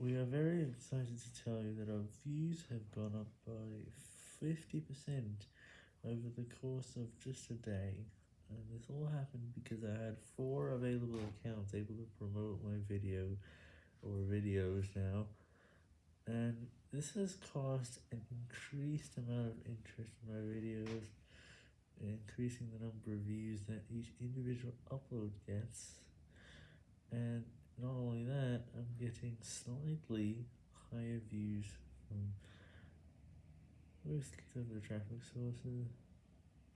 We are very excited to tell you that our views have gone up by 50% over the course of just a day, and this all happened because I had four available accounts able to promote my video, or videos now, and this has caused an increased amount of interest in my videos, increasing the number of views that each individual upload gets, and not only slightly higher views from most of the traffic sources.